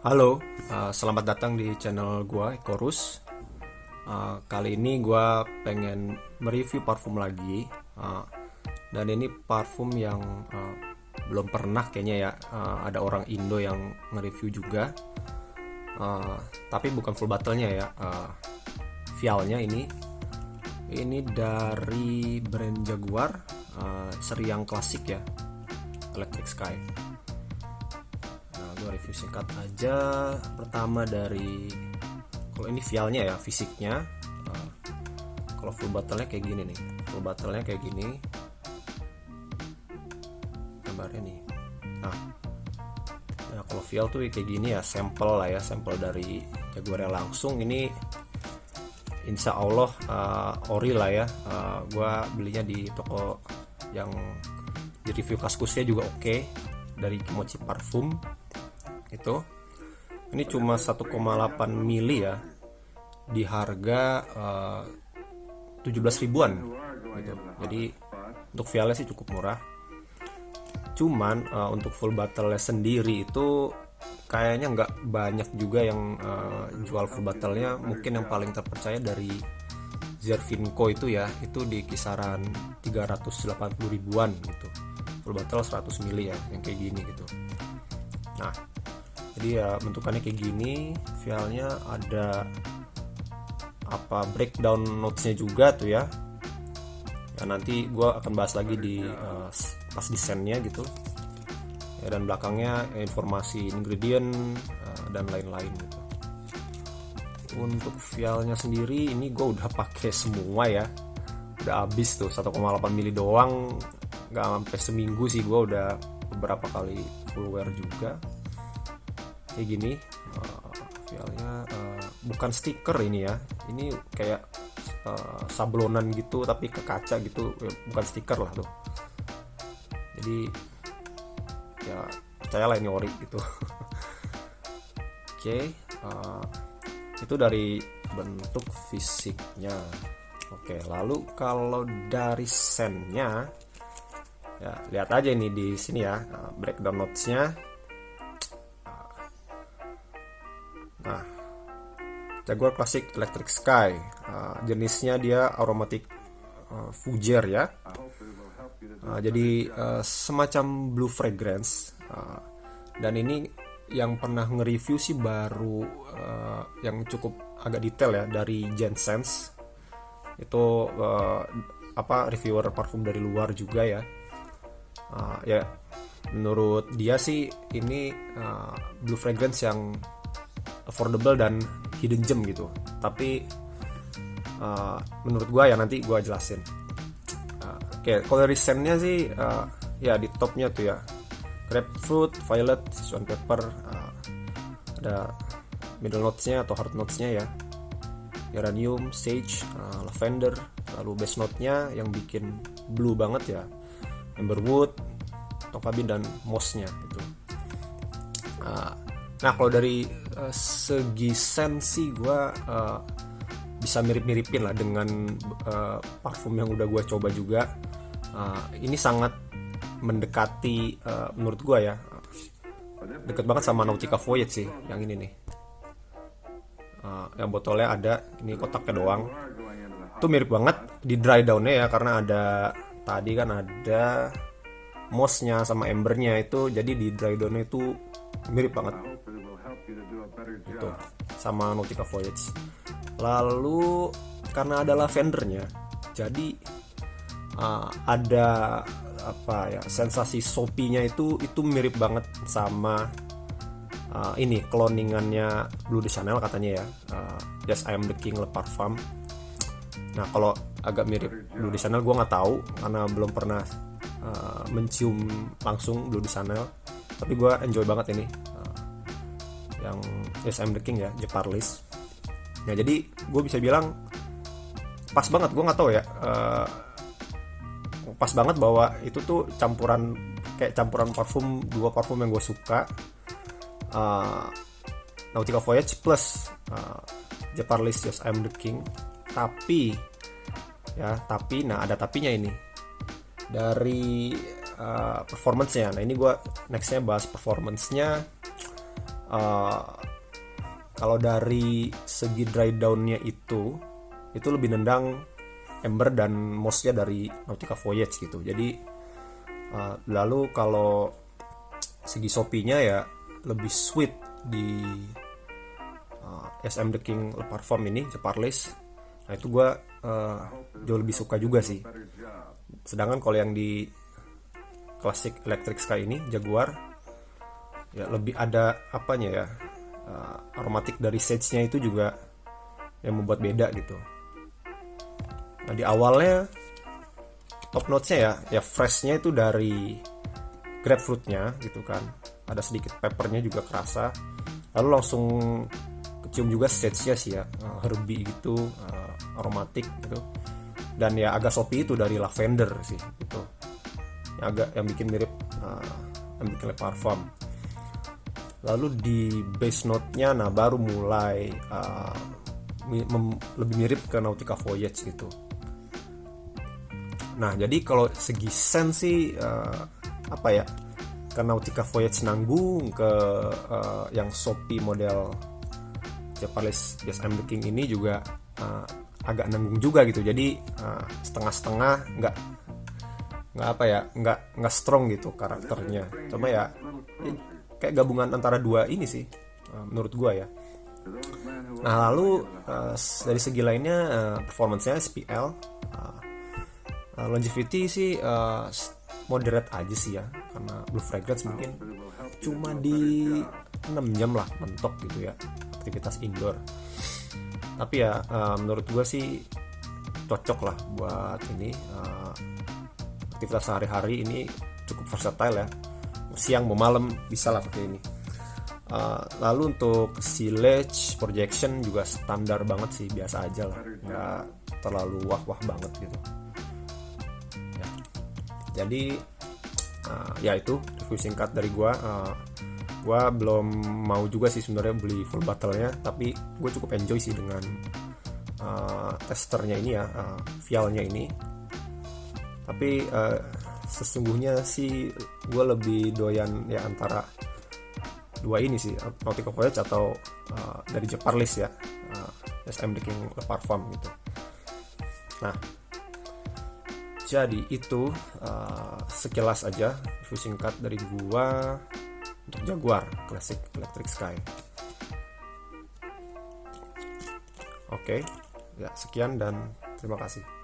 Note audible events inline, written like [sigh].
Halo, uh, selamat datang di channel gua Ekorus. Uh, kali ini gua pengen mereview parfum lagi. Uh, dan ini parfum yang uh, belum pernah kayaknya ya uh, ada orang Indo yang nge-review juga. Uh, tapi bukan full bottle-nya ya. Uh, vialnya ini ini dari brand Jaguar uh, seri yang klasik ya. Electric Sky review singkat aja. Pertama dari kalau ini vialnya ya fisiknya. Uh, kalau full bottle-nya kayak gini nih. Full bottle-nya kayak gini. Gambarnya nih. Nah nah kalau vial tuh kayak gini ya sampel lah ya sampel dari Jaguar langsung. Ini Insya Allah uh, ori lah ya. Uh, gue belinya di toko yang di review kaskusnya juga oke. Okay dari Kimochi Parfum itu ini cuma 1,8 mili ya di harga uh, eh, 17 ribuan gitu. jadi untuk vialnya sih cukup murah. Cuman uh, untuk full bottle sendiri itu kayaknya nggak banyak juga yang uh, jual full bottle-nya mungkin yang paling terpercaya dari Zervinco itu ya itu di kisaran 380 ribuan gitu. Full bottle 100 mili ya yang kayak gini gitu. Nah jadi ya bentukannya kayak gini vialnya ada apa breakdown notesnya juga tuh ya. Ya nanti gue akan bahas lagi di uh, pas desainnya gitu. Ya dan belakangnya informasi ingredient uh, dan lain-lain gitu. Untuk vialnya sendiri ini gue udah pakai semua ya. Udah habis tuh 1,8 mili doang. Nggak sampai seminggu sih gue udah beberapa kali full wear juga kayak gini. Uh, filenya uh, bukan stiker ini ya. Ini kayak uh, sablonan gitu tapi ke kaca gitu. Ya, bukan stiker lah tuh. Jadi ya percayalah ini ori gitu. [laughs] Oke okay, uh, itu dari bentuk fisiknya. Oke lalu kalau dari sennya ya lihat aja ini di sini ya breakdown notesnya Jaguar Classic Electric Sky. Uh, jenisnya dia aromatic uh, Fuger ya. Uh, jadi uh, semacam blue fragrance. Uh, dan ini yang pernah nge-review sih baru uh, yang cukup agak detail ya dari Jensen's itu uh, apa reviewer parfum dari luar juga ya. Uh, ya menurut dia sih ini uh, blue fragrance yang affordable dan hidden gem gitu. Tapi uh, menurut gue ya nanti gue jelasin. Uh, oke okay, kalau dari scentnya sih uh, ya di topnya tuh ya. Grapefruit violet swan pepper uh, ada middle notesnya atau hard notesnya ya. Geranium sage uh, lavender lalu base note-nya yang bikin blue banget ya. Amberwood tokabin dan mossnya itu uh, nah kalau dari uh, segi sensi gue uh, bisa mirip-miripin lah dengan uh, parfum yang udah gue coba juga. Uh, ini sangat mendekati uh, menurut gue ya deket banget sama Nautica Voyage sih yang ini nih. Uh, yang botolnya ada ini kotaknya doang. Itu mirip banget di dry downnya ya karena ada tadi kan ada mossnya sama embernya itu jadi di dry downnya itu mirip banget itu sama Nautica Voyage. Lalu karena ada lavendernya jadi uh, ada apa ya sensasi sopinya itu itu mirip banget sama uh, ini cloningannya Blue de Chanel katanya ya. Uh, Yes I am the King Le Parfum nah kalau agak mirip Blue de Chanel gue nggak tahu karena belum pernah uh, mencium langsung Blue de Chanel. Tapi gue enjoy banget ini yang Yes I'm the King ya Jeparlis ya jadi gue bisa bilang pas banget gue nggak tahu ya uh, pas banget bahwa itu tuh campuran kayak campuran parfum dua parfum yang gue suka uh, Nautica Voyage plus uh, Jeparlis Yes I'm the King. Tapi ya tapi nah ada tapinya ini. Dari uh, performance-nya. Nah ini gue nextnya bahas performance-nya uh, kalau dari segi dry downnya itu itu lebih nendang Ember dan Mossnya dari Nautica Voyage gitu. Jadi uh, lalu kalau segi sopinya ya lebih sweet di uh, SM The King Le Parfum ini Jeparlis nah itu gue uh, jauh lebih suka juga sih. Sedangkan kalau yang di klasik Electric Sky ini Jaguar ya lebih ada apanya ya uh, aromatik dari sage-nya itu juga yang membuat beda gitu. Nah di awalnya top notes-nya ya ya freshnya itu dari grapefruitnya gitu kan. Ada sedikit peppernya juga kerasa. Lalu langsung kecium juga sage-nya sih ya uh, herbie gitu uh, aromatik gitu. Dan ya agak sopi itu dari lavender sih gitu. Yang agak yang bikin mirip uh, yang bikin le parfum lalu di base note-nya nah baru mulai uh, lebih mirip ke Nautica Voyage gitu. Nah jadi kalau segi sense sih uh, apa ya ke Nautica Voyage nanggung ke uh, yang Shopee model Japanese Yes I'm King ini juga uh, agak nanggung juga gitu. Jadi uh, setengah-setengah nggak nggak apa ya nggak nggak strong gitu karakternya. Cuma ya kayak gabungan antara dua ini sih uh, menurut gua ya. Nah lalu uh, dari segi lainnya uh, performancenya SPL uh, uh, longevity sih uh, moderate aja sih ya karena blue fragrance mungkin cuma di 6 jam lah mentok gitu ya aktivitas indoor. Tapi ya uh, menurut gue sih cocok lah buat ini uh, aktivitas sehari-hari ini cukup versatile ya siang mau malam bisa lah pakai ini. Uh, lalu untuk silage projection juga standar banget sih biasa aja lah. Nggak terlalu wah wah banget gitu. Ya. jadi uh, ya itu review singkat dari gua. Uh, gua belum mau juga sih sebenarnya beli full bottle nya tapi gue cukup enjoy sih dengan uh, testernya ini ya uh, vialnya ini. Tapi uh, sesungguhnya sih gue lebih doyan ya antara dua ini sih Nautica Voyage atau uh, dari Jeparlis ya uh, SM The King Le Parfum gitu nah jadi itu uh, sekilas aja review singkat dari gua untuk Jaguar Classic Electric Sky oke okay. ya sekian dan terima kasih